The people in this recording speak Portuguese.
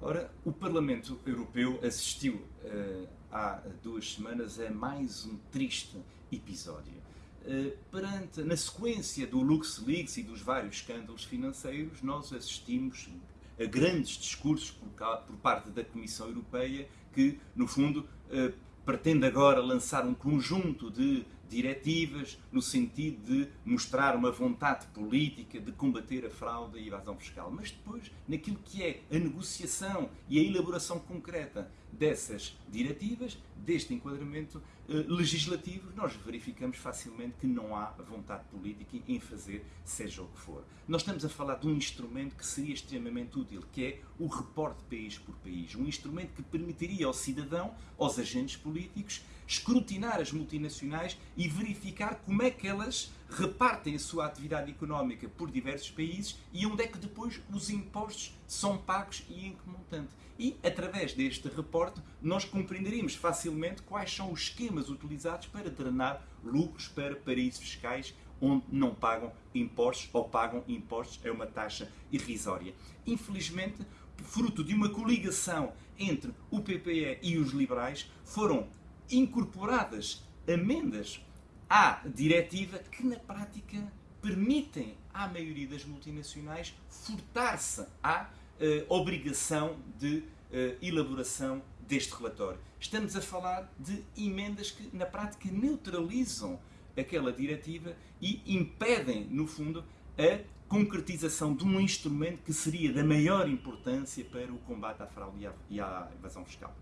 Ora, o Parlamento Europeu assistiu uh, há duas semanas a mais um triste episódio. Uh, perante, na sequência do LuxLeaks e dos vários escândalos financeiros, nós assistimos a grandes discursos por, por parte da Comissão Europeia que, no fundo, uh, pretende agora lançar um conjunto de diretivas no sentido de mostrar uma vontade política de combater a fraude e a evasão fiscal. Mas depois, naquilo que é a negociação e a elaboração concreta dessas diretivas, deste enquadramento eh, legislativo, nós verificamos facilmente que não há vontade política em fazer seja o que for. Nós estamos a falar de um instrumento que seria extremamente útil, que é o reporte país por país. Um instrumento que permitiria ao cidadão, aos agentes políticos, escrutinar as multinacionais e verificar como é que elas repartem a sua atividade económica por diversos países e onde é que depois os impostos são pagos e em que montante. E, através deste reporte, nós compreenderíamos facilmente quais são os esquemas utilizados para drenar lucros para paraísos fiscais onde não pagam impostos ou pagam impostos a uma taxa irrisória. Infelizmente, fruto de uma coligação entre o PPE e os liberais, foram incorporadas amendas à diretiva que, na prática, permitem à maioria das multinacionais furtar-se à uh, obrigação de uh, elaboração deste relatório. Estamos a falar de emendas que, na prática, neutralizam aquela diretiva e impedem, no fundo, a concretização de um instrumento que seria da maior importância para o combate à fraude e à evasão fiscal.